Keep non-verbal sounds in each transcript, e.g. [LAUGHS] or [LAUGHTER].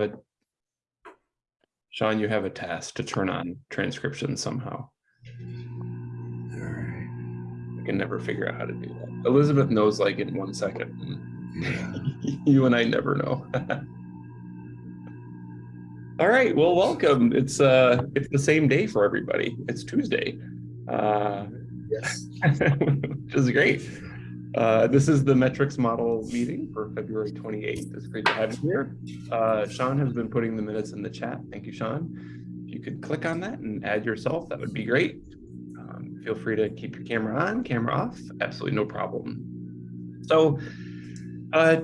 a Sean, you have a task to turn on transcription somehow. I can never figure out how to do that. Elizabeth knows like in one second. yeah. [LAUGHS] You and I never know. [LAUGHS] All right, well, welcome. It's uh it's the same day for everybody. It's Tuesday. Uh Yes. [LAUGHS] which is great. Uh, this is the metrics model meeting for February 28th. It's great to have you here. Uh, Sean has been putting the minutes in the chat. Thank you, Sean. If you could click on that and add yourself, that would be great. Um, feel free to keep your camera on, camera off, absolutely no problem. So uh,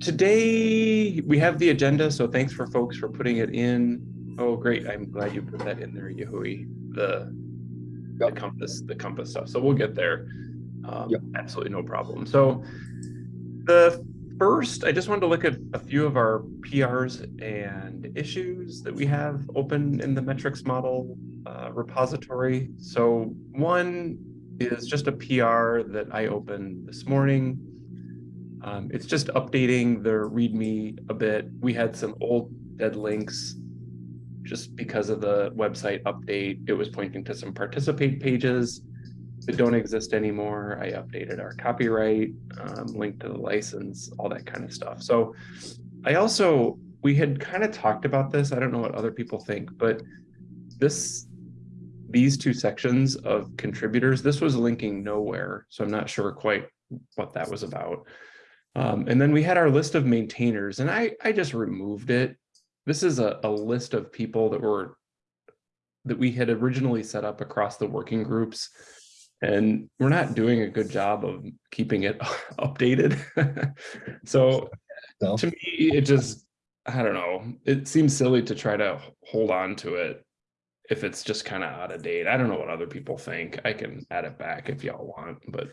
today we have the agenda, so thanks for folks for putting it in. Oh, great, I'm glad you put that in there, Yahui, the, the compass, the compass stuff. So we'll get there. Um, Yep. Absolutely no problem. So the first, I just wanted to look at a few of our PRs and issues that we have open in the metrics model uh, repository. So one is just a PR that I opened this morning. Um, it's just updating the README a bit. We had some old dead links just because of the website update. It was pointing to some participate pages that don't exist anymore. I updated our copyright, um, link to the license, all that kind of stuff. So I also, we had kind of talked about this. I don't know what other people think, but this, these two sections of contributors, this was linking nowhere. So I'm not sure quite what that was about. Um, and then we had our list of maintainers and I, I just removed it. This is a, a list of people that were, that we had originally set up across the working groups. And we're not doing a good job of keeping it [LAUGHS] updated. [LAUGHS] So No. to me, it just, I don't know, it seems silly to try to hold on to it if it's just kind of out of date. I don't know what other people think. I can add it back if y'all want, but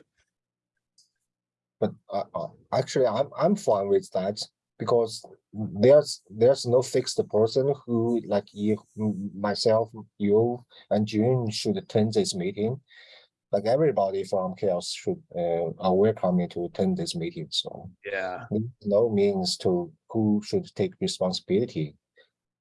But uh, uh, actually, I'm I'm fine with that because there's there's no fixed person who like you, myself, you, and June should attend this meeting. Like everybody from CHAOSS should uh, are welcome to attend this meeting. So yeah. no means to who should take responsibility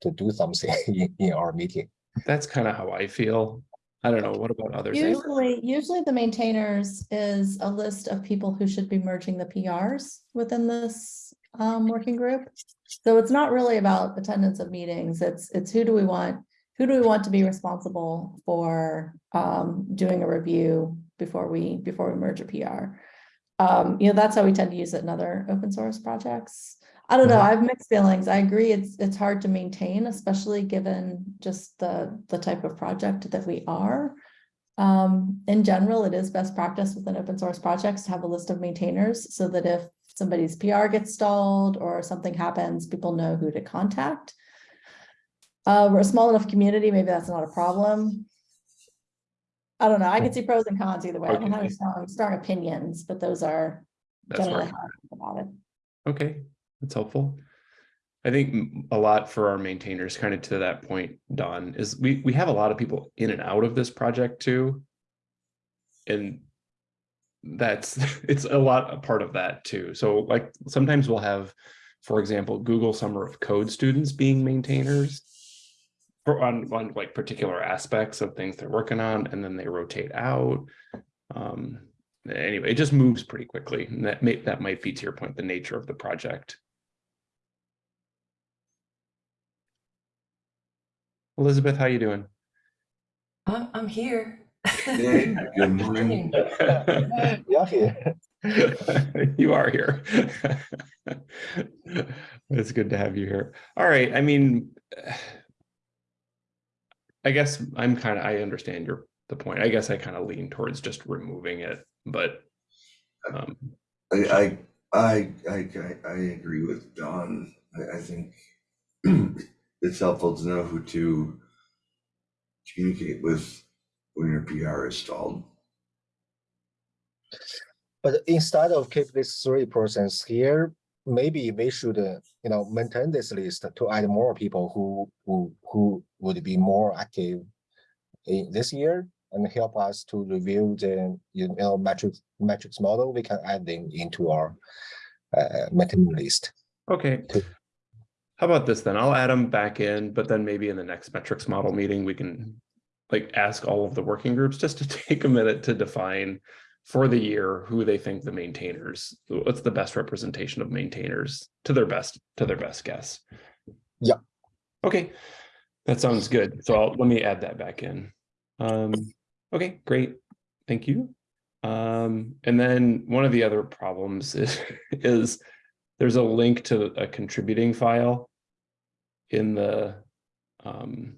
to do something [LAUGHS] in, in our meeting. That's kind of how I feel. I don't know. What about others? Usually, usually the maintainers is a list of people who should be merging the PRs within this um, working group. So it's not really about attendance of meetings. It's, it's who do we want, who do we want to be responsible for um, doing a review before we, before we merge a PR. Um, you know, that's how we tend to use it in other open source projects. I don't know, I have mixed feelings. I agree, it's, it's hard to maintain, especially given just the, the type of project that we are. Um, in general, it is best practice within open source projects to have a list of maintainers so that if somebody's PR gets stalled or something happens, people know who to contact. Uh, we're a small enough community, maybe that's not a problem. I don't know, I can see pros and cons either way. I don't have strong, strong opinions, but those are That's generally where, how I think about it. okay, that's helpful. I think a lot for our maintainers, kind of to that point, Dawn, is we, we have a lot of people in and out of this project too. And that's, [LAUGHS] it's a lot, a part of that too. So like, sometimes we'll have, for example, Google Summer of Code students being maintainers. For on, on like particular aspects of things they're working on, and then they rotate out. Um, anyway, it just moves pretty quickly. And that may, that might be to your point, the nature of the project. Elizabeth, how you doing? I'm, I'm here. Hey, [LAUGHS] good morning. [LAUGHS] Yeah, here. [LAUGHS] You are here. It's good to have you here. All right, I mean, I guess I'm kind of, I understand your, the point. I guess I kind of lean towards just removing it, but um, I, I, I, I, I- I agree with Dawn. I, I think [CLEARS THROAT] it's helpful to know who to communicate with when your PR is stalled. But instead of keep these three persons here, maybe we should, uh, you know, maintain this list to add more people who, who, who would be more active in this year and help us to review the, you know, metrics, metrics model. We can add them into our uh, maintain list. okay. To- how about this then? I'll add them back in, but then maybe in the next metrics model meeting, we can like ask all of the working groups just to [LAUGHS] take a minute to define for the year who they think the maintainers, what's the best representation of maintainers to their best, to their best guess. Yeah. Okay, that sounds good. So I'll, let me add that back in. Um, okay, great. Thank you. Um, and then one of the other problems is, [LAUGHS] is there's a link to a contributing file in the um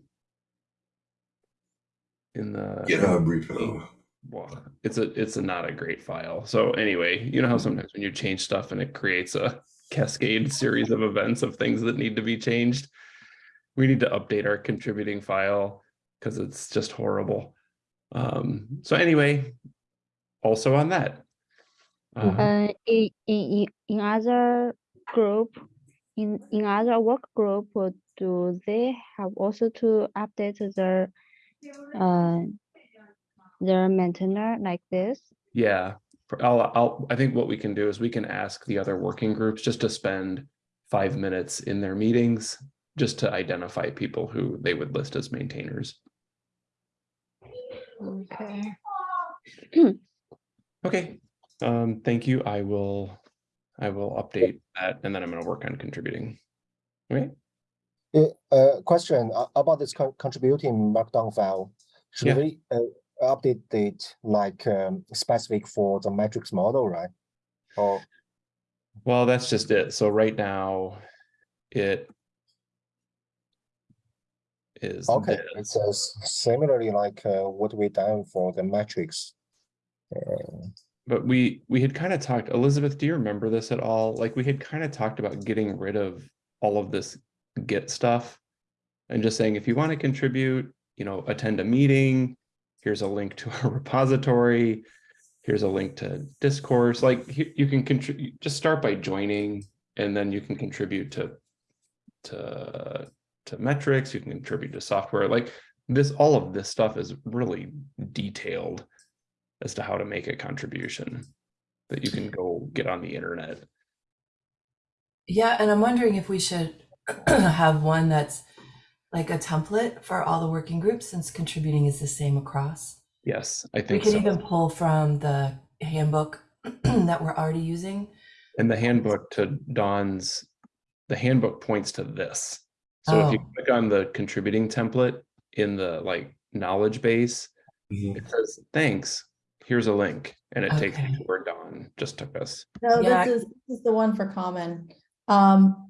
in the GitHub repo. Well, it's a it's a not a great file. So anyway, you know how sometimes when you change stuff and it creates a cascade series of events of things that need to be changed. We need to update our contributing file because it's just horrible. Um, so anyway, also on that. uh, Uh, in, in, in other group, in, in other work group, do they have also to update their, uh, their maintainer like this? Yeah, I'll, I'll, I think what we can do is we can ask the other working groups just to spend five minutes in their meetings, just to identify people who they would list as maintainers. Okay. [CLEARS THROAT] Okay, um, thank you. I will, I will update that and then I'm gonna work on contributing. Okay, Uh, uh, question uh, about this con- contributing markdown file. Yeah. Should we uh, update it like um, specific for the metrics model, right? Or well, that's just it. So right now, it is okay, this. it says similarly like uh, what we done for the matrix. Uh, But we, we had kind of talked, Elizabeth, do you remember this at all? Like, we had kind of talked about getting rid of all of this Git stuff. And just saying, if you want to contribute, you know, attend a meeting, here's a link to a [LAUGHS] repository. Here's a link to discourse, like you, can just start by joining and then you can contribute to, to, to metrics, you can contribute to software, like this, all of this stuff is really detailed as to how to make a contribution that you can go get on the internet. Yeah, and I'm wondering if we should [CLEARS THROAT] have one that's like a template for all the working groups since contributing is the same across. Yes, I think We think can so. even pull from the handbook [CLEARS THROAT] that we're already using. And the handbook to Dawn's, the handbook points to this. So if you Oh. click on the contributing template in the like knowledge base, Mhm. it says, thanks, here's a link. And it takes you to where Dawn just took us. No, Yeah, this is, this is the one for common. Um.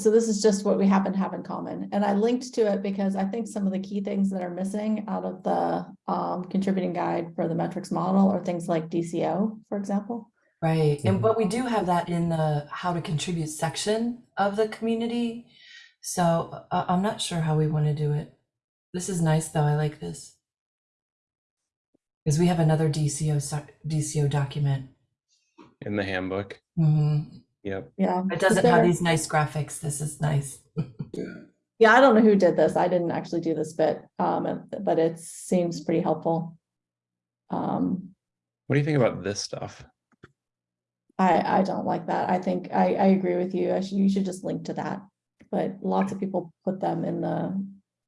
So this is just what we happen to have in common, and I linked to it because I think some of the key things that are missing out of the um contributing guide for the metrics model are things like DCO, for example. Right. And Mhm. but we do have that in the how to contribute section of the community. So uh, I'm not sure how we want to do it. This is nice though. I like this. Because we have another DCO DCO document. In the handbook. Mhm. Yep. Yeah. Yeah. It doesn't have these nice graphics. This is nice. Yeah. [LAUGHS] Yeah, I don't know who did this. I didn't actually do this bit, um, but it seems pretty helpful. Um, What do you think about this stuff? I, I don't like that. I think, I, I agree with you. I should, you should just link to that. But lots of people put them in the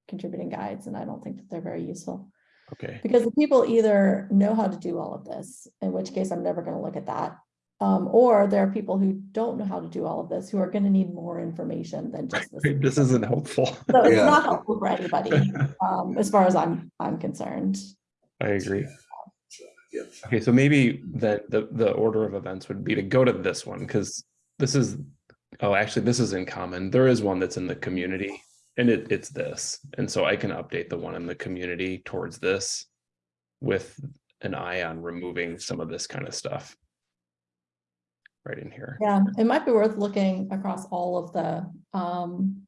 contributing guides and I don't think that they're very useful. Okay, Because the people either know how to do all of this, in which case I'm never gonna look at that. Um, or there are people who don't know how to do all of this, who are gonna need more information than just [LAUGHS] this. this isn't helpful. So it's Yeah. not helpful for anybody, [LAUGHS] um, as far as I'm, I'm concerned. I agree. So. Okay, so maybe the, the, the order of events would be to go to this one, because this is, oh, actually, this is in common. There is one that's in the community, and it, it's this. And so I can update the one in the community towards this with an eye on removing some of this kind of stuff. Right in here. Yeah, it might be worth looking across all of the, um,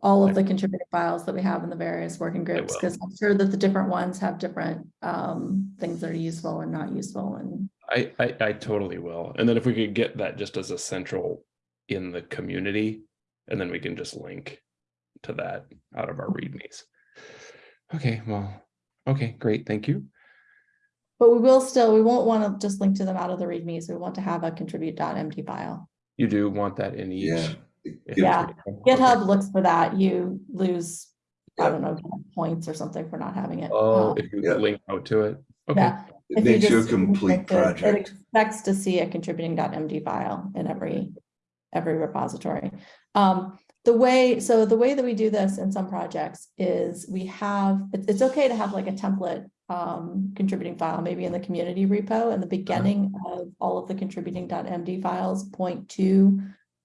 all of the contributing files that we have in the various working groups, because I'm sure that the different ones have different, um, things that are useful and not useful and. I, I, I totally will. And then if we could get that just as a central in the community, and then we can just link to that out of our readmes. Okay, well, okay, great, thank you. But we will still, we won't want to just link to them out of the readmes. We want to have a contribute.md file. You do want that in each. Yeah. Yeah. Okay. GitHub looks for that. You lose, I don't know, points or something for not having it. Oh, Um, if you Yeah. link out to it. Okay, Yeah. It If you makes you a complete link it, It expects to see a contributing.md file in every, every repository. Um, the way, so the way that we do this in some projects is we have, it's, it's okay to have like a template um, contributing file, maybe in the community repo and the beginning of all of the contributing.md files point to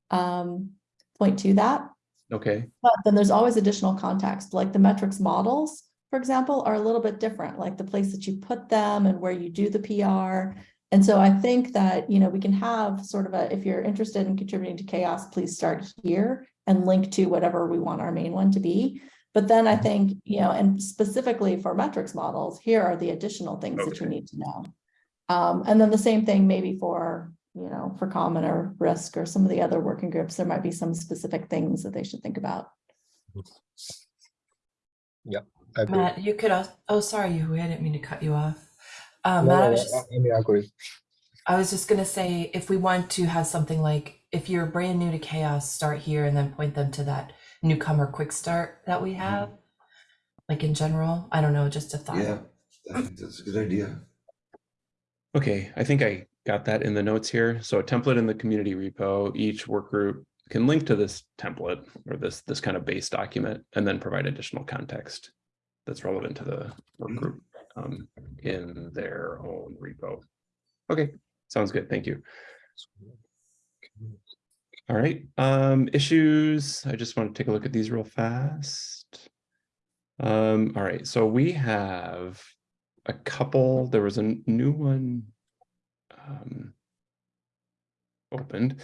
um, point to that. okay, But then there's always additional context, like the metrics models, for example, are a little bit different, like the place that you put them and where you do the PR. And so I think that, you know, we can have sort of a, if you're interested in contributing to CHAOSS, please start here and link to whatever we want our main one to be. But then I think, you know, and specifically for metrics models, here are the additional things that you need to know. Um, and then the same thing maybe for, you know, for common or risk or some of the other working groups, there might be some specific things that they should think about. I agree. Matt, you could, al- oh, sorry, Yui, I didn't mean to cut you off. Um, No, Matt, I was just, I mean, I agree. I was just gonna say, if we want to have something like, if you're brand new to CHAOSS, start here and then point them to that newcomer quick start that we have. Like in general, I don't know, just a thought. Yeah, I think that's a good idea. okay. I think I got that in the notes here. So a template in the community repo, each work group can link to this template or this, this kind of base document and then provide additional context that's relevant to the work Mhm. group um, in their own repo. Okay, sounds good. Thank you. All right, um, issues. I just want to take a look at these real fast. Um, all right, so we have a couple, there was a new one um, opened.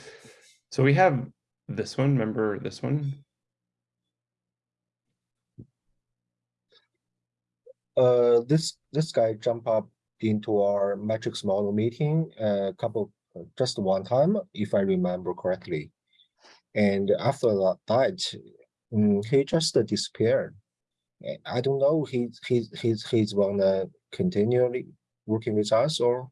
So we have this one, remember this one? Uh, this, this guy jump up into our metrics model meeting a couple, just one time, if I remember correctly. And after that, mm, he just disappeared. I don't know, he's, he's, he's, he's wanna continually working with us or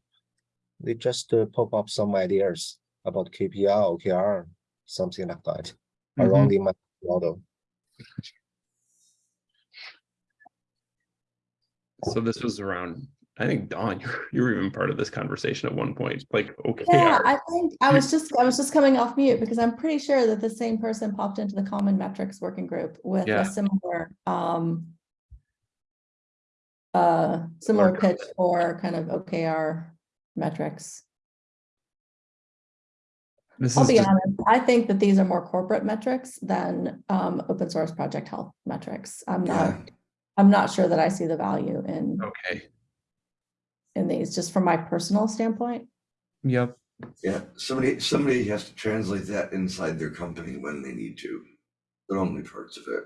they just uh, pop up some ideas about KPR, OKR, something like that, around the model. So this was around, I think Dawn, [LAUGHS] you were- you were even part of this conversation at one point, like, okay. Yeah, I think I was just, I was just coming off mute because I'm pretty sure that the same person popped into the common metrics working group with Yeah. a similar, um, uh, similar pitch for kind of OKR metrics. This I'll is be just, honest, I think that these are more corporate metrics than, um, open source project health metrics. I'm Yeah, not, I'm not sure that I see the value in, okay, in these, just from my personal standpoint. yep, yeah, somebody, somebody has to translate that inside their company when they need to, but only parts of it.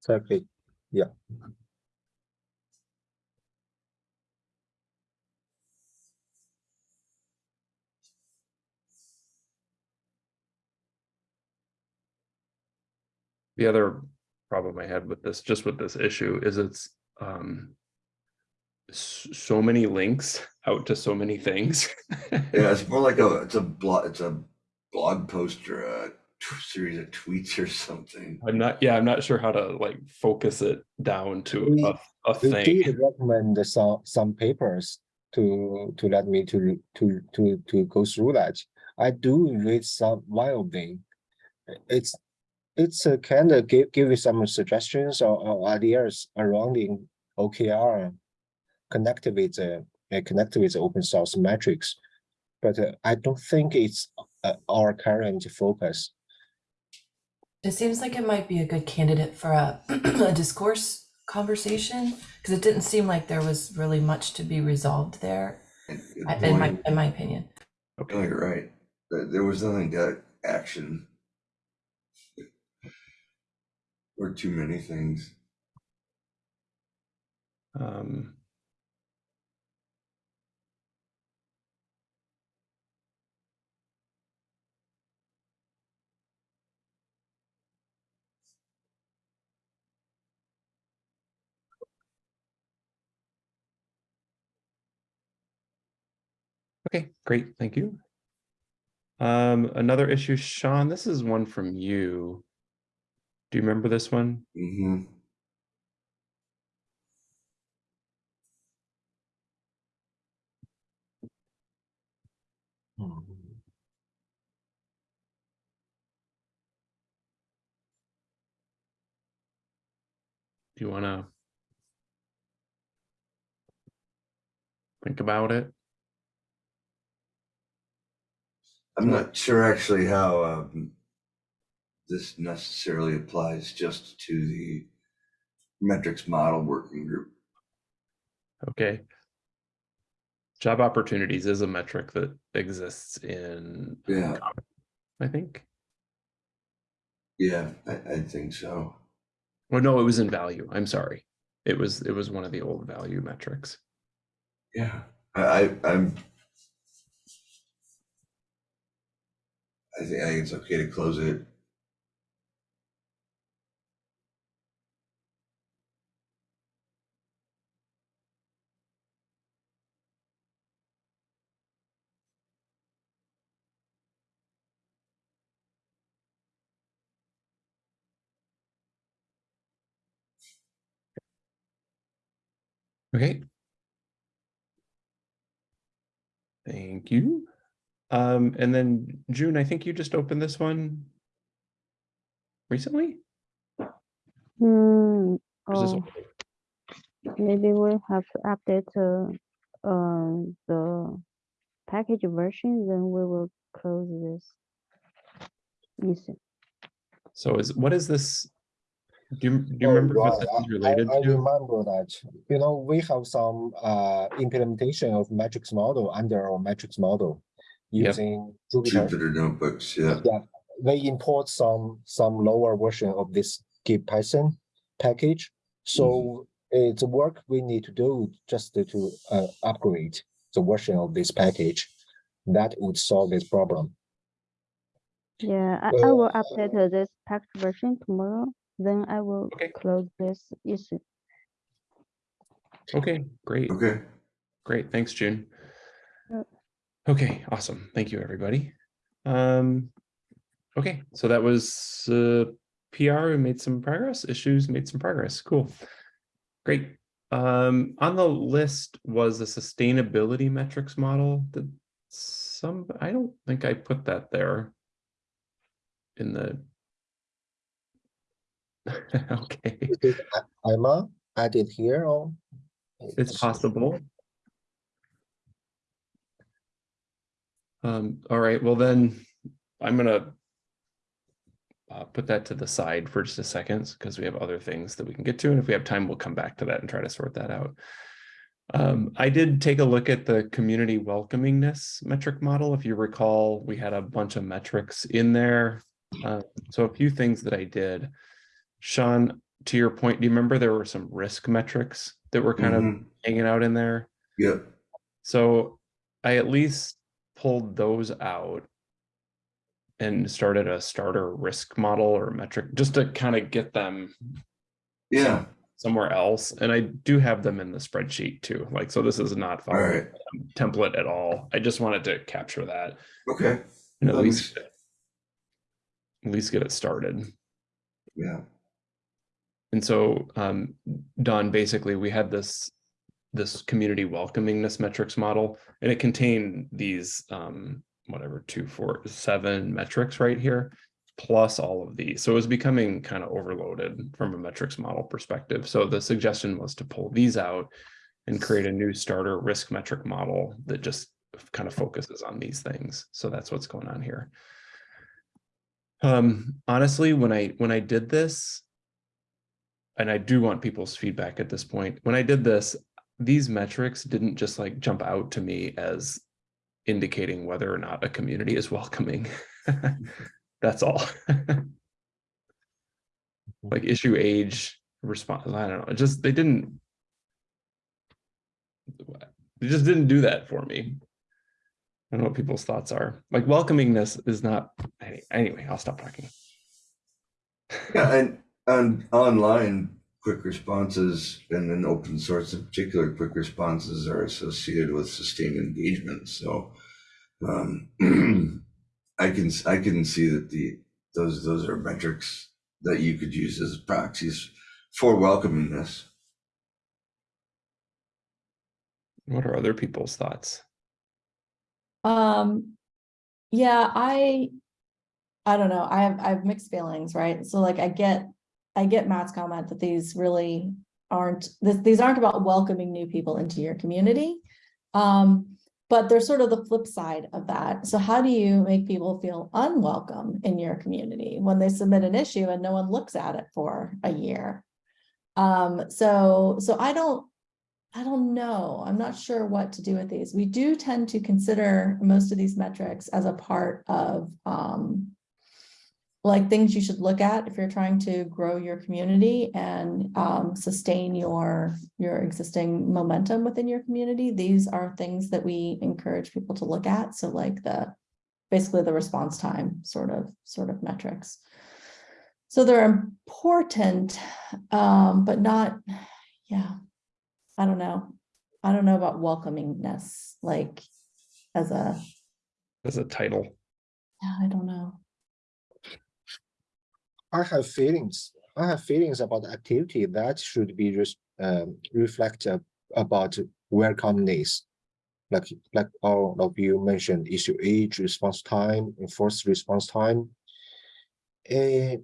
Exactly. Yeah. The other problem I had with this, just with this issue, is it's um. S- So many links out to so many things. [LAUGHS] Yeah, it's more like a, it's a blog, it's a blog post or a t- series of tweets or something. I'm not, yeah, I'm not sure how to like focus it down to We- a, a We thing. did recommend some, some papers to, to let me to, to, to, to go through that. I do read some, one of them. It's, it's a kind of give, give you some suggestions or, or ideas around the OKR connected with, uh, uh, connected with open source metrics. But uh, I don't think it's uh, our current focus. It seems like it might be a good candidate for a, [CLEARS THROAT] a discourse conversation because it didn't seem like there was really much to be resolved there, And I- in my in my opinion. No, you're right. There, there was nothing to action. Or too many things. Um. Okay, great, thank you. Um, another issue, Sean, this is one from you. Do you remember this one? hmm Mhm. Do you want to think about it? I'm not sure actually how um, this necessarily applies just to the metrics model working group. Okay. Job opportunities is a metric that exists in, Yeah, I think. yeah, I, I think so. Well, no, it was in value. I'm sorry. It was, it was one of the old value metrics. Yeah, I, I I'm. I think I think it's okay to close it. Okay. Thank you. Um, and then June, I think you just opened this one recently? Hmm, Or is this oh, maybe we have to update uh, uh, the package version, then we will close this. issue. So is, what is this? Do you, do you Oh, remember what this is related I, I to? remember that, you know, we have some uh implementation of metrics model under our metrics model. Yep. Using Jupyter, Jupyter notebooks, yeah. yeah, they import some, some lower version of this GitPython package. So it's a work we need to do just to- to uh upgrade the version of this package. That would solve this problem. Yeah, I, I will Uh, update uh, this package version tomorrow, then I will Okay. close this issue. Okay, great. Okay, Great, thanks, June. Okay, awesome. Thank you, everybody. Um, okay, so that was uh, PR. We made some progress. Issues made some progress. Cool. Great. Um, on the list was the sustainability metrics model. That some I don't think I put that there in the. [LAUGHS] okay, Is it I- Emma added here or? it's possible. Um, all right, well then, I'm gonna uh, put that to the side for just a second, because we have other things that we can get to, and if we have time, we'll come back to that and try to sort that out. Um, I did take a look at the community welcomingness metric model. If you recall, we had a bunch of metrics in there. Uh, so a few things that I did. Sean, to your point, do you remember there were some risk metrics that were kind of Mhm. hanging out in there? Yeah. So I at least pulled those out and started a starter risk model or metric just to kind of get them yeah, somewhere else. And I do have them in the spreadsheet too. Like, so this is not right, a template at all. I just wanted to capture that okay, and at That least at least get it started. yeah, And so, um, Dawn, basically, we had this this community welcomingness metrics model, and it contained these um, whatever two, four, seven metrics right here, plus all of these. So it was becoming kind of overloaded from a metrics model perspective. So the suggestion was to pull these out and create a new starter risk metric model that just kind of focuses on these things. So that's what's going on here. Um, honestly, when I when I did this, and I do want people's feedback at this point. When I did this, these metrics didn't just like jump out to me as indicating whether or not a community is welcoming. [LAUGHS] That's all. Mm-hmm. like issue age response. I don't know. It just they didn't. They just didn't do that for me. I don't know what people's thoughts are. Like welcomingness is not. Anyway, I'll stop talking. yeah, and, and online, quick responses and then open source in particular, quick responses are associated with sustained engagement, so. Um, [CLEARS THROAT] I can, s- I can see that the, those, those are metrics that you could use as proxies for welcomingness. What are other people's thoughts? Um, yeah, I, I don't know, I have, I have mixed feelings, right? So like I get, I get Matt's comment that these really aren't, this, these aren't about welcoming new people into your community. Um, but they're sort of the flip side of that. So how do you make people feel unwelcome in your community when they submit an issue and no one looks at it for a year? Um, so, so I don't, I don't know. I'm not sure what to do with these. We do tend to consider most of these metrics as a part of um, like things you should look at if you're trying to grow your community and um, sustain your your existing momentum within your community. These are things that we encourage people to look at. So like the basically the response time sort of sort of metrics. So they're important, um, but not, yeah, I don't know. I don't know about welcomingness, like as a, As a title, yeah, I don't know. I have feelings. I have feelings about activity that should be res- um, reflect uh, about welcomeness. Like like all of you mentioned, issue age, response time, enforced response time. Eh,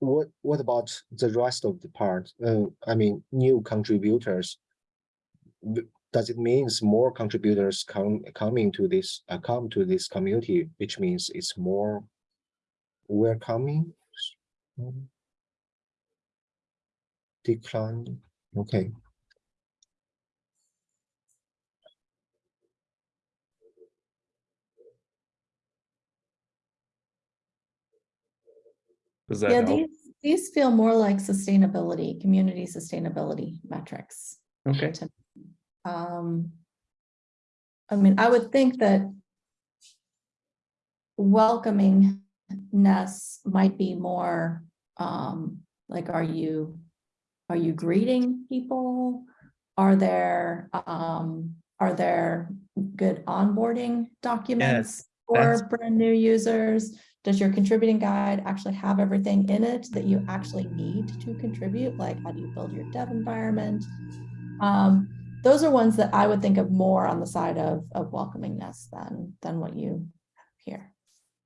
what what about the rest of the part? Uh, I mean, new contributors. Does it means more contributors come coming to this uh, come to this community, which means it's more welcoming? Decline, okay. does that Yeah, help? these, these feel more like sustainability, community sustainability metrics. Okay, to Um, I mean, I would think that welcomingness might be more, um, like, are you, are you greeting people? Are there, um, are there good onboarding documents that's- for brand new users? Does your contributing guide actually have everything in it that you actually need to contribute? Like, how do you build your dev environment? Um, those are ones that I would think of more on the side of, of welcomingness than, than what you have here.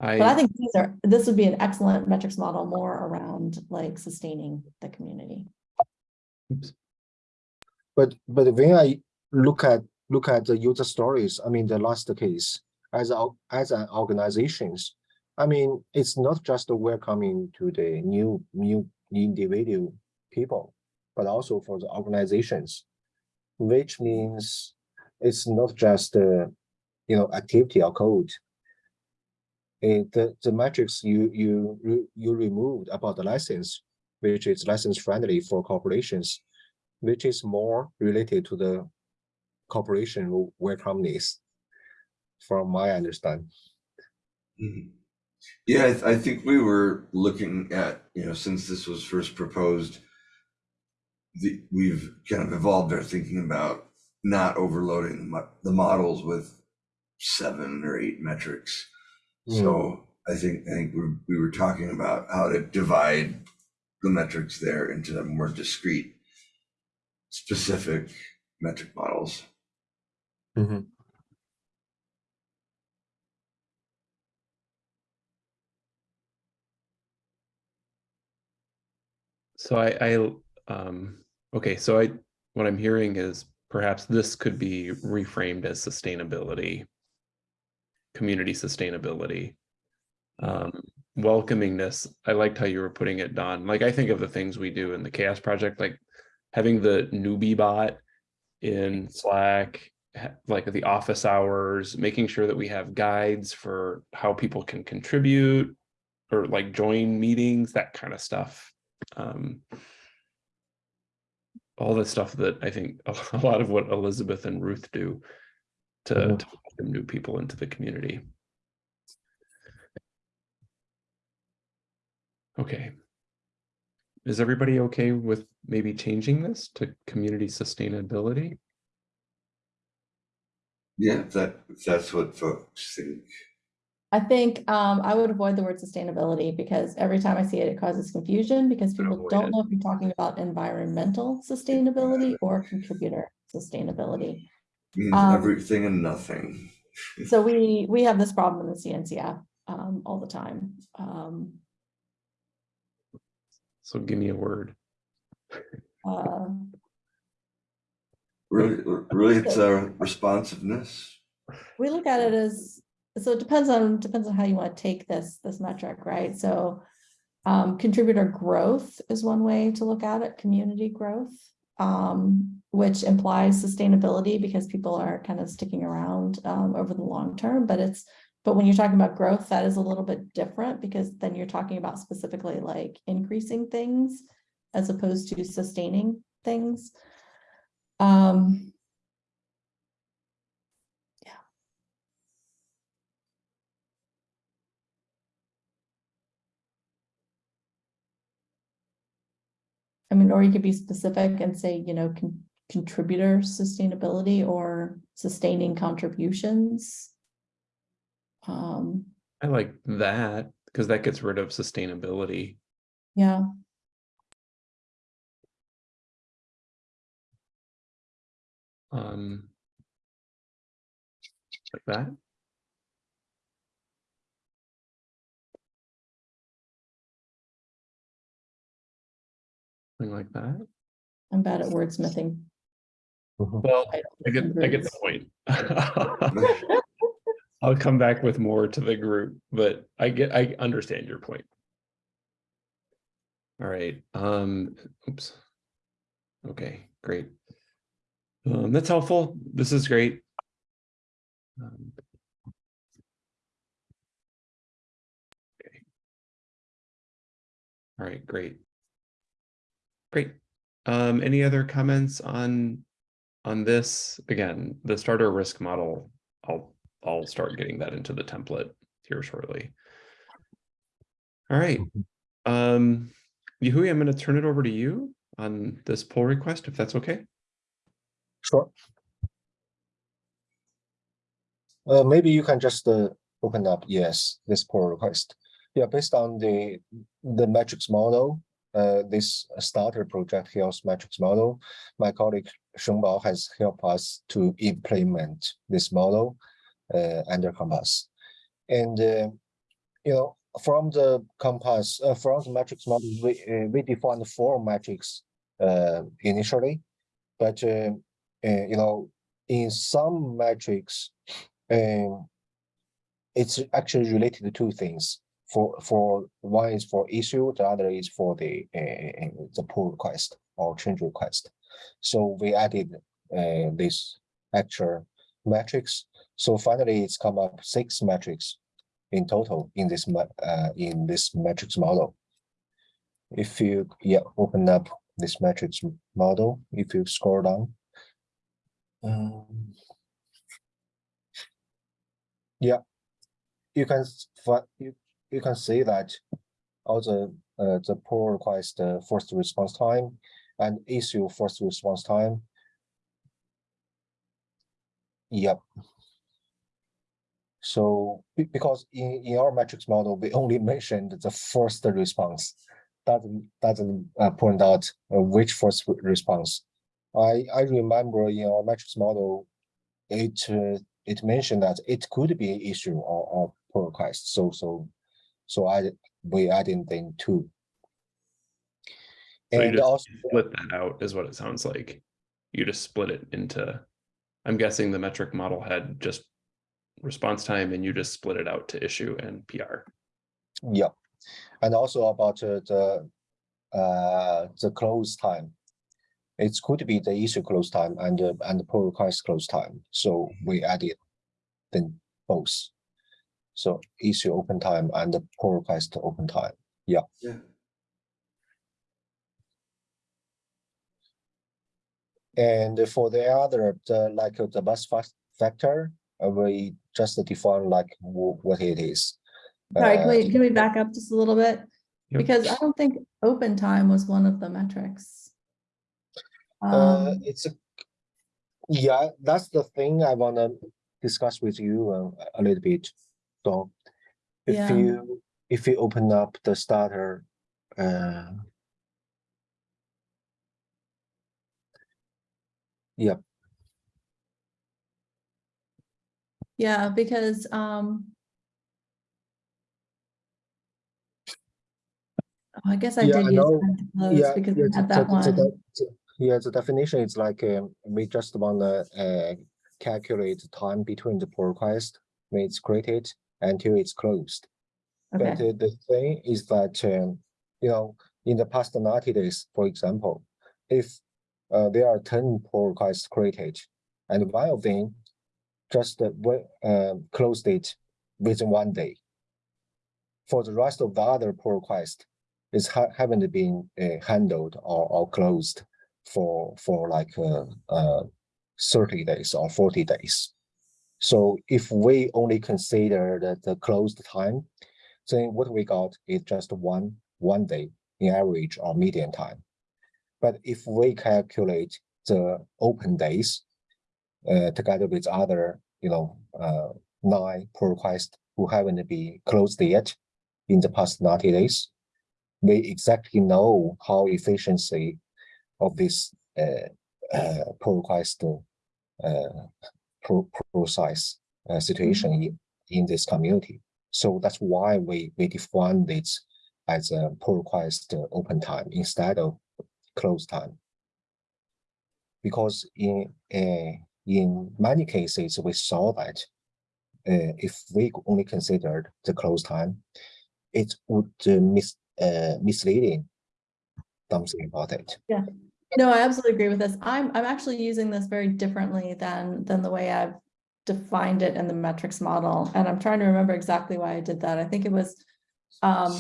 But I I, think these are, this would be an excellent metrics model more around like sustaining the community. oops. But but when I look at look at the user stories, I mean the last case as a as an organizations, I mean it's not just welcoming to the new new individual people, but also for the organizations, which means it's not just uh, you know activity or code. The the metrics you you you removed about the license, which is license friendly for corporations which is more related to the corporation where companies, from my understanding. Mhm. Yeah, I, th- I think we were looking at, you know, since this was first proposed, the, we've kind of evolved our thinking about not overloading the models with seven or eight metrics. So I think, I think we, we were talking about how to divide the metrics there into the more discrete, specific metric models. Mhm. so I, I, um, okay, so I, what I'm hearing is perhaps this could be reframed as sustainability. Community sustainability. Um, welcomingness, I liked how you were putting it, Dawn. Like, I think of the things we do in the CHAOSS Project, like having the newbie bot in Slack, like the office hours, making sure that we have guides for how people can contribute or like join meetings, that kind of stuff. Um, all the stuff that I think [LAUGHS] a lot of what Elizabeth and Ruth do to, Mhm. to welcome new people into the community. Okay. Is everybody okay with maybe changing this to community sustainability? Yeah, that, that's what folks think. I think um, I would avoid the word sustainability because every time I see it, it causes confusion because people Avoid don't it. know if you're talking about environmental sustainability or contributor sustainability. Means Um, everything and nothing. So we, we have this problem in the CNCF um, all the time. Um, So give me a word. uh, Really, really, it's a responsiveness. we look at it as, so it depends on, depends on how you want to take this, this metric, right? So um, contributor growth is one way to look at it, community growth, um, which implies sustainability because people are kind of sticking around um, over the long term, but it's, but when you're talking about growth, that is a little bit different because then you're talking about specifically like increasing things as opposed to sustaining things. Um, I mean, or you could be specific and say, you know, con- contributor sustainability or sustaining contributions. Um, I like that because that gets rid of sustainability. yeah, Um, like that. Something like that. I'm bad at wordsmithing. Well, I I get, I get the point. [LAUGHS] I'll come back with more to the group, but I get, I understand your point. All right, um, oops. Okay, great. Um, that's helpful. This is great. Um, okay. All right, great. Great. Um, any other comments on on this? Again, the starter risk model, I'll I'll start getting that into the template here shortly. All right. Um, Yahui, I'm going to turn it over to you on this pull request, if that's okay. Sure. Uh, maybe you can just uh, open up, yes, this pull request. Yeah, based on the, the metrics model, uh, this starter project health metrics model, my colleague Shengbao has helped us to implement this model uh, under Compass. And, uh, you know, from the Compass, uh, from the metrics model, we, uh, we defined four metrics uh, initially, but uh, you know, in some metrics, um, it's actually related to two things. For for one is for issue, the other is for the the pull request or change request. So we added uh, this actual metrics. So finally, it's come up six metrics in total in this uh, in this metrics model. If you yeah open up this metrics model, if you scroll down, um, yeah, you can you you can see that all the uh, the pull request uh, first response time and issue first response time. Yep. So because in in our metrics model, we only mentioned the first response. Doesn't doesn't uh, point out uh, which first response. I I remember in our metrics model, it uh, it mentioned that it could be an issue or, or pull request. So so so I we added them too. So you And also Split that out is what it sounds like. You just split it into, I'm guessing the metric model had just response time and you just split it out to issue and PR. yeah, and also about uh, the uh the close time. It could be the issue close time and uh, and the pull request close time. So we added then both. So issue open time and the pull request open time. Yeah. Yeah. And for the other, the like uh, the bus factor, uh, we just define like what it is. Sorry, can Uh, we, can we back up just a little bit? Yep. Because I don't think open time was one of the metrics. Uh, Um, it's a, yeah, that's the thing I wanna discuss with you uh, a little bit, So If Yeah. you, if you open up the starter, uh. Yep, Yeah, because, um. I guess I Yeah, did I use yeah. because yeah, had that one. the- Yeah, the definition is like, um, we just wanna, uh, calculate the time between the pull request when it's created until it's closed. But Okay, uh, the thing is that, um, you know, in the past ninety days, for example, if uh, there are ten pull requests created, and one of them just uh, closed it within one day. For the rest of the other pull requests, is ha- haven't been uh, handled or, or closed for for like uh, uh, thirty days or forty days. So if we only consider the, the closed time, then what we got is just one one day in average or median time. But if we calculate the open days uh, together with other, you know, uh, nine pull requests who haven't been closed yet in the past 90 days, we exactly know how efficiency of this uh, uh, pull request uh, pro process uh, situation in, in this community. So that's why we, we define this as a pull request uh, open time instead of closed time. Because in uh, in many cases, we saw that uh, if we only considered the close time, it would uh, mis uh, misleading something about it. Yeah. No, I absolutely agree with this. I'm, I'm actually using this very differently than, than the way I've defined it in the metrics model. And I'm trying to remember exactly why I did that. I think it was, um,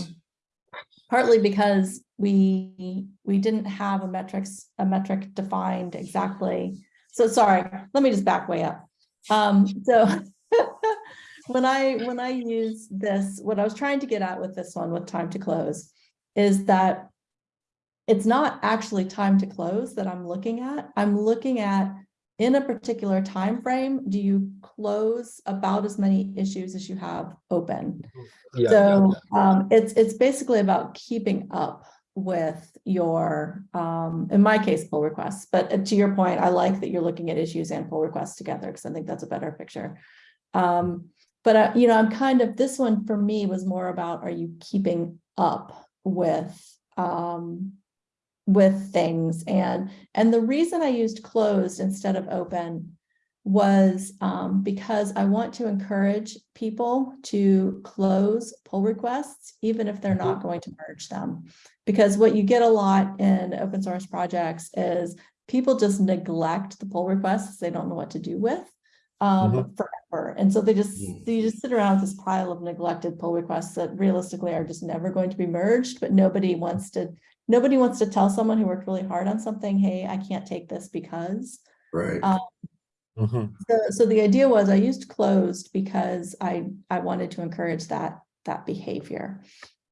partly because we, we didn't have a metrics, a metric defined exactly. So sorry, let me just back way up. Um, so [LAUGHS] when I, when I use this, what I was trying to get at with this one with time to close is that it's not actually time to close that I'm looking at. I'm looking at in a particular time frame, do you close about as many issues as you have open? Yeah, So um, it's, it's basically about keeping up with your, um, in my case, pull requests. But uh, to your point, I like that you're looking at issues and pull requests together because I think that's a better picture. Um, but uh, you know, I'm kind of, this one for me was more about, are you keeping up with, um, with things and, and the reason I used closed instead of open was um, because I want to encourage people to close pull requests, even if they're not going to merge them. Because what you get a lot in open source projects is people just neglect the pull requests they don't know what to do with um, forever. And so they just, Mm. they just sit around with this pile of neglected pull requests that realistically are just never going to be merged, but nobody wants to, nobody wants to tell someone who worked really hard on something, hey, I can't take this because. Right. Uh, Mhm. So, so the idea was I used closed because I, I wanted to encourage that, that behavior.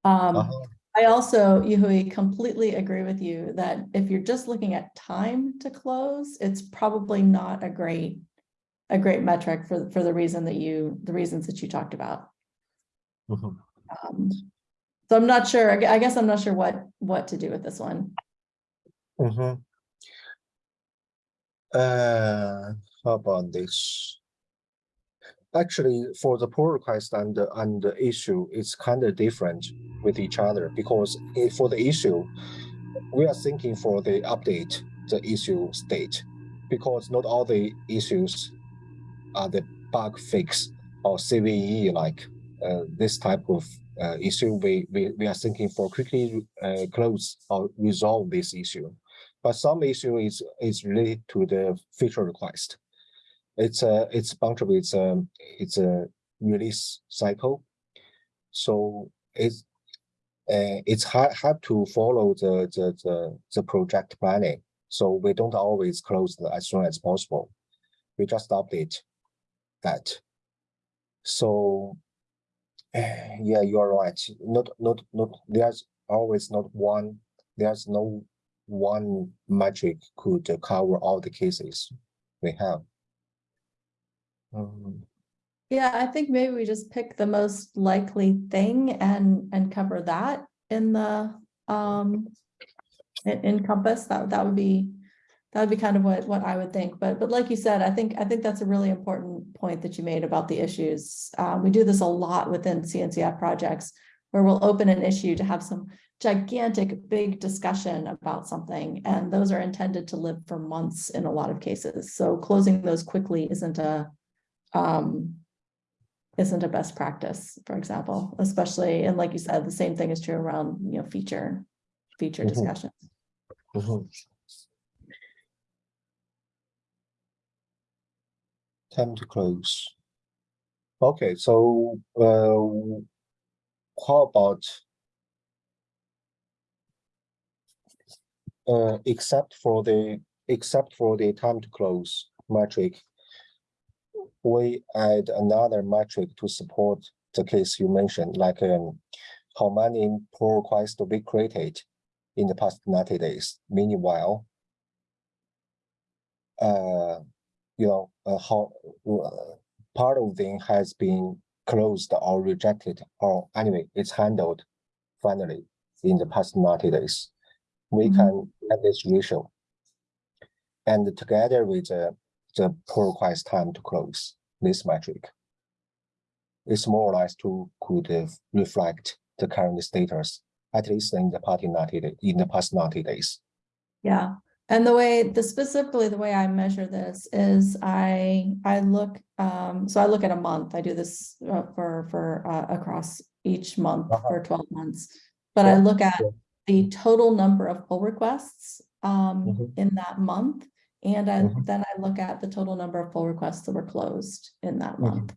Um, Uh-huh. I also, Yuhui, completely agree with you that if you're just looking at time to close, it's probably not a great, a great metric for, for the reason that you, the reasons that you talked about. Mhm. Um, So I'm not sure, I guess I'm not sure what, what to do with this one. Mhm. Uh, about this? Actually, for the pull request and the, and the issue, it's kind of different with each other because for the issue, we are thinking for the update, the issue state, because not all the issues are the bug fix or CVE like uh, this type of uh, issue. We, we we are thinking for quickly uh, close or resolve this issue but some issue is is related to the feature request. It's a it's of it's a it's a release cycle, so it's uh, it's hard hard to follow the the the, the project planning. So we don't always close as soon as possible. We just update that. So yeah, you are right. Not not not there's always not one. There's no one metric could cover all the cases we have. Um, Yeah, I think maybe we just pick the most likely thing and, and cover that in the, um, en- encompass, that, that would be, that would be kind of what, what I would think. But, but like you said, I think, I think that's a really important point that you made about the issues. Um, we do this a lot within CNCF projects where we'll open an issue to have some gigantic, big discussion about something. And those are intended to live for months in a lot of cases. So closing those quickly isn't a, um, isn't a best practice, for example, especially, and like you said, the same thing is true around, you know, feature, feature Mhm. discussions. Mhm. Time to close. Okay, so, uh, how about uh, except for the, except for the time to close metric, we add another metric to support the case you mentioned, like, um, how many pull requests to be created in the past ninety days. Meanwhile, uh, you know, uh, how, uh, part of them has been closed or rejected, or anyway, it's handled finally in the past ninety days. We Mhm. can have this ratio. And together with the, pull request time to close this metric. It's more or less to could uh, reflect the current status, at least in the party ninety, day- in the past ninety days. Yeah, and the way, the specifically the way I measure this is I, I look, um, so I look at a month. I do this uh, for, for, uh, across each month Uh-huh. for twelve months. But I look at yeah. the total number of pull requests, um, Mhm. in that month. And I, Mhm. then I look at the total number of pull requests that were closed in that Mhm. month.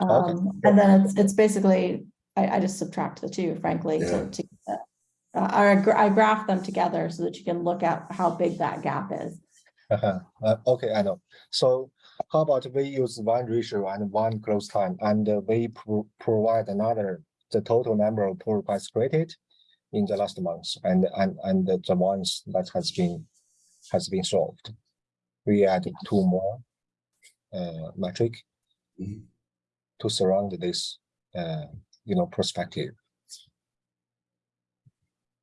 Okay. Um, and then it's, it's basically, I, I just subtract the two, frankly, Yeah. to, to. uh, I, I gra- I graph them together so that you can look at how big that gap is. Uh-huh. Uh, okay, I know. So how about we use one ratio and one close time and uh, we pro- provide another, the total number of pull requests created in the last month and, and, and the the ones that has been, has been solved. We add two more uh, metric Mhm. to surround this, uh, you know, perspective.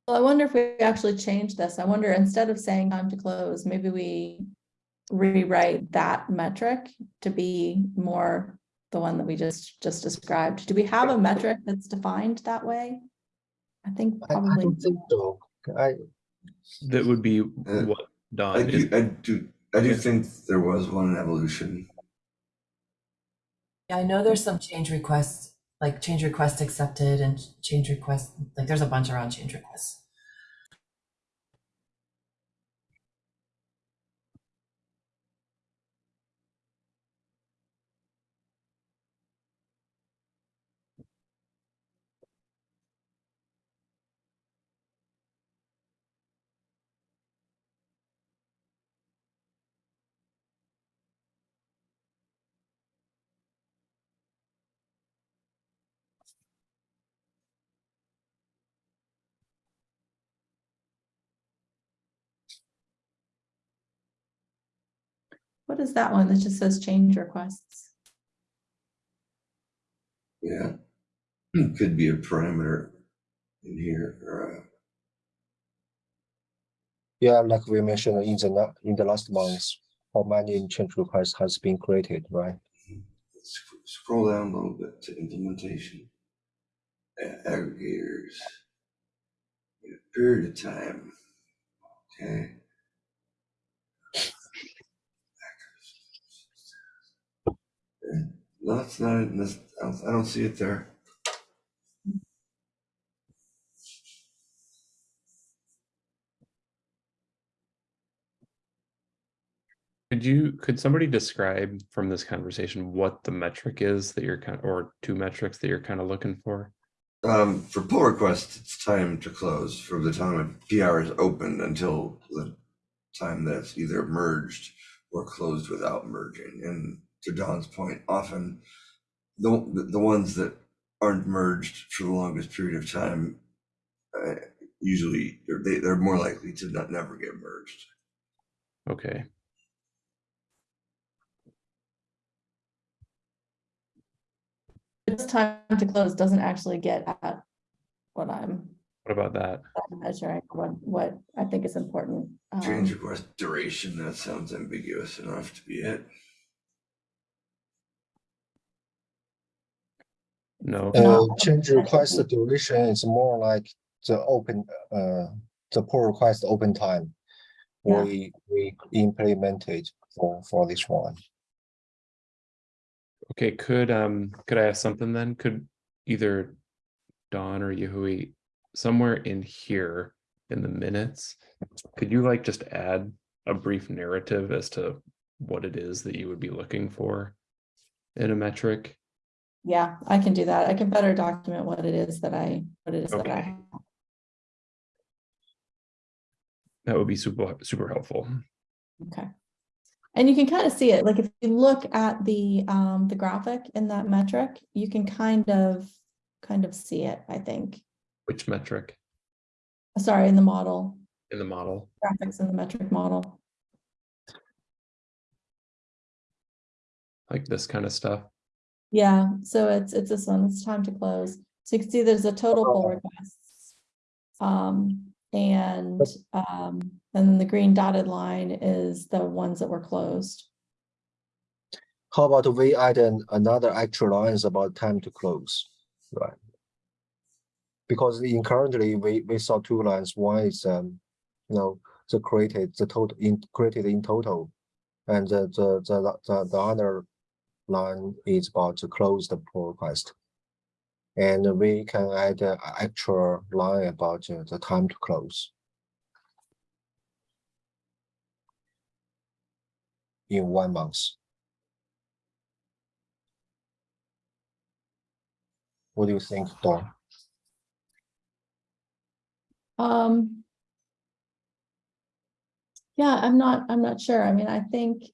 Well, I wonder if we actually change this. I wonder, instead of saying time to close, maybe we rewrite that metric to be more the one that we just, just described. Do we have a metric that's defined that way? I think I, I don't think so. I, That would be Uh, what I Don is. do, I do, I do think there was one evolution. Yeah, I know there's some change requests, like change request accepted and change request, like there's a bunch around change requests. What is that one that just says change requests? Yeah. it [CLEARS THROAT] Could be a parameter in here or uh, yeah, like we mentioned in the, in the last month, how many change requests has been created, right? sc- scroll down a little bit to implementation. A- Aggregators. Yeah, Period of time. Okay. No, it's not, in this- I don't, I don't see it there. Could you, could somebody describe from this conversation what the metric is that you're kind of, or two metrics that you're kind of looking for? Um, for pull requests, it's time to close from the time a PR is opened until the time that's either merged or closed without merging. And to Dawn's point, often the, the ones that aren't merged for the longest period of time, uh, usually they're, they, they're more likely to not never get merged. Okay, This time to close doesn't actually get at what I'm What about that? measuring, what, what I think is important. Change Um, request duration, that sounds ambiguous enough to be it. No, Uh, change request duration is more like the open, uh, the pull request open time. Yeah. We, we implemented for, for this one. okay, could, um, could I ask something then? Could either Dawn or Yahui, somewhere in here in the minutes, could you like just add a brief narrative as to what it is that you would be looking for in a metric? Yeah, I can do that. I can better document what it is that I, what it is that I. Okay. That would be super, super helpful. Okay. And you can kind of see it, like if you look at the, um, the graphic in that metric, you can kind of, kind of see it, I think. Which metric Sorry, in the model, in the model? graphics in the metric model. Like this kind of stuff? Yeah, so it's, it's this one, it's time to close. So you can see there's a total pull Oh. requests. Um, and, um, and then the green dotted line is the ones that were closed. How about we add an, another extra lines about time to close, right? Because in currently, we, we saw two lines, one is, um, you know, the created, the total, in, created in total. And the, the, the, the, the other line is about to close the pull request. And we can add an extra line about uh, the time to close. In one month. What do you think, Dawn? Um. Yeah, I'm not, I'm not sure. I mean, I think.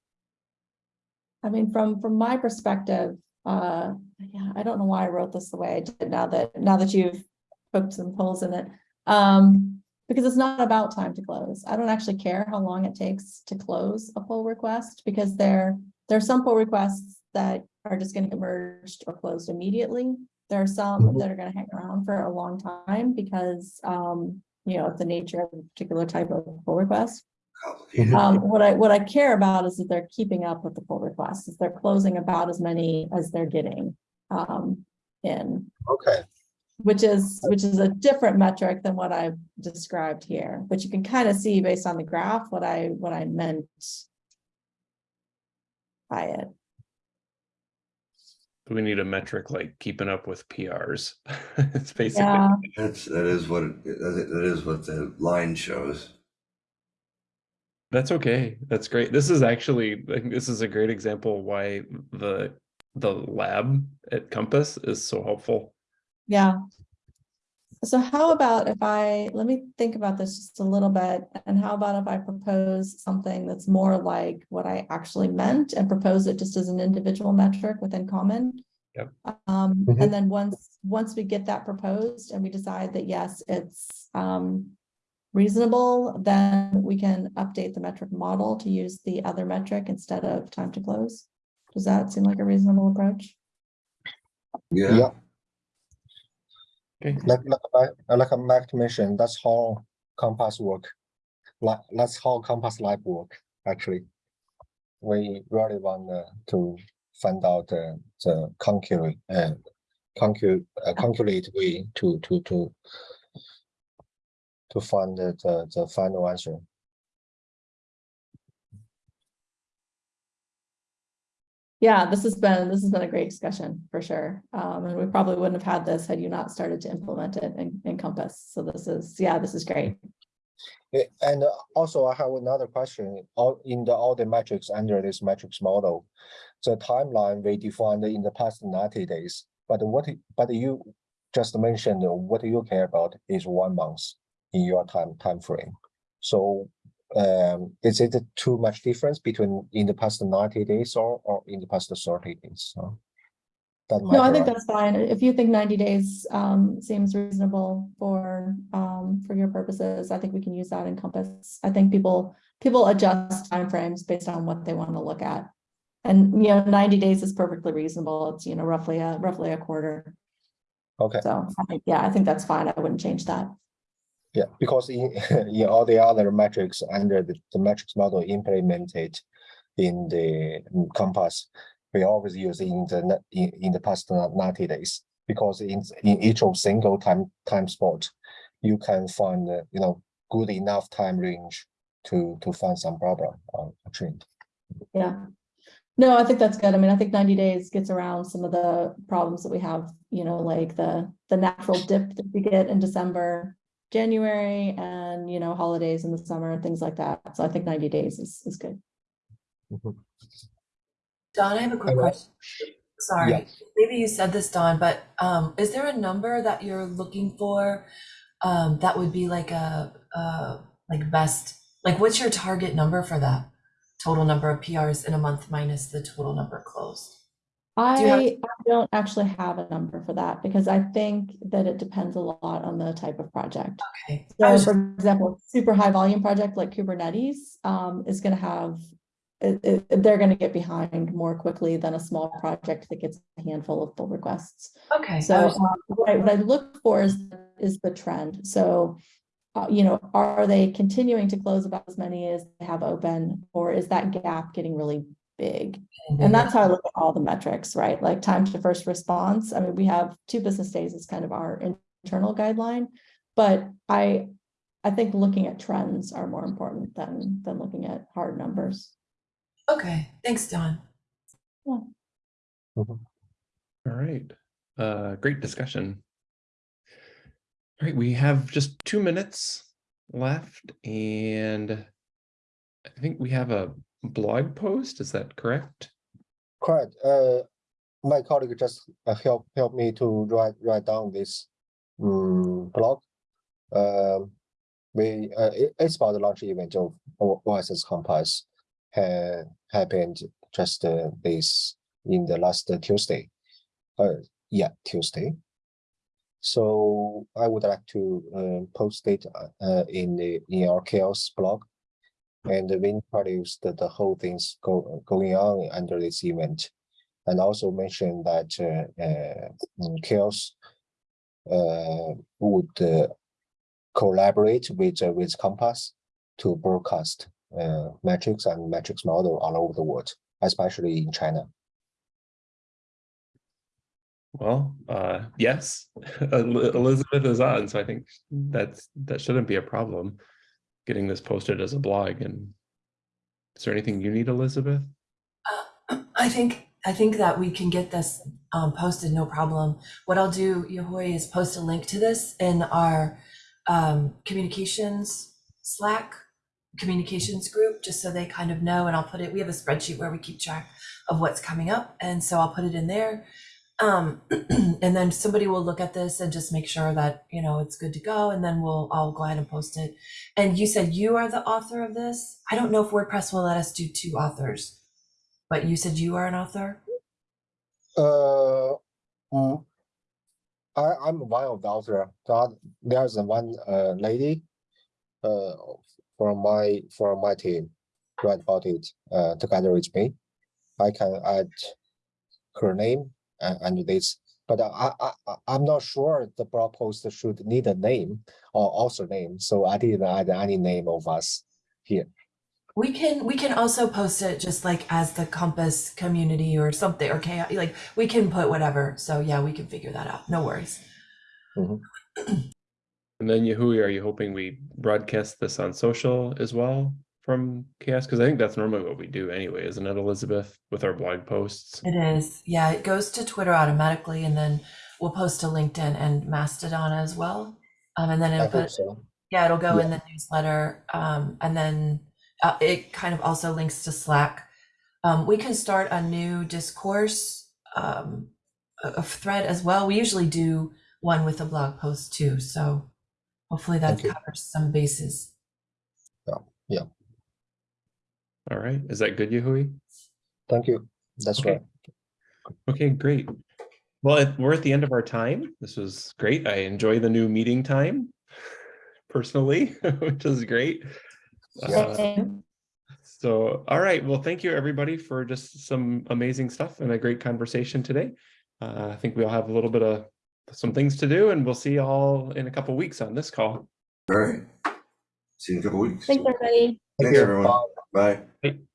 I mean, from, from my perspective, uh, yeah, I don't know why I wrote this the way I did now that, now that you've poked some holes in it. Um, because it's not about time to close. I don't actually care how long it takes to close a pull request because there, there are some pull requests that are just gonna get merged or closed immediately. There are some Mhm. that are gonna hang around for a long time because, um, you know, of the nature of a particular type of pull request. Complicated. Um, what I, what I care about is that they're keeping up with the pull requests, is they're closing about as many as they're getting, um, in, Okay, which is, which is a different metric than what I've described here, but you can kind of see based on the graph what I, what I meant by it. We need a metric like keeping up with PRs. [LAUGHS] It's basically, Yeah, That's, that is what, it- that that is what the line shows. That's okay. That's great. This is actually, I this is a great example why the, the lab at Compass is so helpful. yeah. So how about if I, let me think about this just a little bit, and how about if I propose something that's more like what I actually meant and propose it just as an individual metric within common? Yep. Um, Mhm. and then once, once we get that proposed and we decide that yes, it's, um, reasonable, then we can update the metric model to use the other metric instead of time to close. Does that seem like a reasonable approach? Yeah, yeah, Okay, like, like, I- like a Mac mentioned, that's how Compass work. Like, that's how Compass Lab work, actually. We really want uh, to find out uh, the concurrent, uh, concurrent, uh, calculate way to, to, to to find the, the, the final answer. Yeah, this has been, this has been a great discussion for sure. Um, and we probably wouldn't have had this had you not started to implement it in, in Compass. So this is, yeah, this is great. And uh, also I have another question, in the, all the metrics under this metrics model. The timeline we defined in the past ninety days, but what, but you just mentioned what you care about is one month in your time, time frame. So um, is it too much difference between in the past ninety days or, or in the past thirty days? So that No, I think be- that's fine. If you think ninety days, um, seems reasonable for, um, for your purposes, I think we can use that in Compass. I think people, people adjust timeframes based on what they want to look at. And, you know, ninety days is perfectly reasonable. It's, you know, roughly a, roughly a quarter. Okay, So, I think, yeah, I think that's fine. I wouldn't change that. Yeah, because in, [LAUGHS] in all the other metrics under the, the metrics model implemented in the Compass, we always use in the, in, in the past ninety days. Because in, in each of single time, time spot, you can find, uh, you know, good enough time range to, to find some problem a trend. Yeah. No, I think that's good. I mean, I think ninety days gets around some of the problems that we have, you know, like the, the natural dip that we get in December, January, and, you know, holidays in the summer and things like that. So I think ninety days is, is good. Dawn, I have a quick question. Sorry, Yeah. maybe you said this, Dawn, but um, is there a number that you're looking for? Um, that would be like a, uh, like best, like what's your target number for that? Total number of PRs in a month minus the total number closed? You have- I I don't actually have a number for that because I think that it depends a lot on the type of project. Okay. So was for example, super high volume project like Kubernetes um is gonna have. It, it- they're gonna get behind more quickly than a small project that gets a handful of pull requests. Okay. I So was- um, what I, what I look for is, is the trend. So, uh, you know, are they continuing to close about as many as they have open? Or is that gap getting really big? And that's how I look at all the metrics, right? Like time to first response. I mean, we have two business days is kind of our internal guideline. But I, I think looking at trends are more important than, than looking at hard numbers. Okay, thanks, Dawn. All right, uh, great discussion. All right, we have just two minutes left and I think we have a blog post, is that correct? Correct. Uh, my colleague just uh, help help me to write write down this um, blog. Um, we uh, it- it's about the launch event of OSS Compass had happened just uh, this in the last Tuesday. Uh, yeah, Tuesday. So I would like to uh, post it uh, in the in our CHAOSS blog. And the we introduced the, the whole things go, going on under this event. And also mentioned that uh, uh, mm, CHAOSS uh, would uh, collaborate with uh, with Compass to broadcast uh, metrics and metrics model all over the world, especially in China. Well, yes, [LAUGHS] Elizabeth is on, so I think that's, that shouldn't be a problem. Getting this posted as a blog and is there anything you need, Elizabeth? [CLEARS THROAT] I think, I think that we can get this um, posted, no problem. What I'll do, Yahui, is post a link to this in our um, communications Slack communications group, just so they kind of know, and I'll put it, we have a spreadsheet where we keep track of what's coming up, and so I'll put it in there. Um, [CLEARS THROAT] and then somebody will look at this and just make sure that, you know, it's good to go, and then we'll, I'll go ahead and post it. And you said you are the author of this? I don't know if WordPress will let us do two authors. But you said you are an author? Uh, mm, I, I'm one of the author. The There's one uh, lady uh, from my from my team write about it uh, together with me. I can add her name uh, under this, but I, I, I- I'm not sure the blog post should need a name or author name, so I didn't add any name of us here. We can we can also post it just like as the Compass community or something or CHAOSS. Like we can put whatever. So yeah, we can figure that out. No worries. And then Yahui, are you hoping we broadcast this on social as well from CHAOSS? Because I think that's normally what we do anyway, isn't it, Elizabeth, with our blog posts? It is. Yeah, it goes to Twitter automatically, and then we'll post to LinkedIn and Mastodon as well. Um, and then it'll put so. yeah, it'll go in the newsletter. Um, and then uh, it kind of also links to Slack. Um, we can start a new discourse um, a, a thread as well. We usually do one with a blog post too. So hopefully that Thank you. covers some bases. All right, is that good, Yahui? Thank you. That's Okay. right. Okay, great. Well, we're at the end of our time. This was great. I enjoy the new meeting time [LAUGHS] personally, [LAUGHS] which is great. Uh, So, all right. Well, thank you everybody for just some amazing stuff and a great conversation today. Uh, I think we all have a little bit of some things to do and we'll see you all in a couple weeks on this call. All right. See you in a couple weeks. Thanks, everybody. Take Thanks, everyone. Bye. Bye. Bye.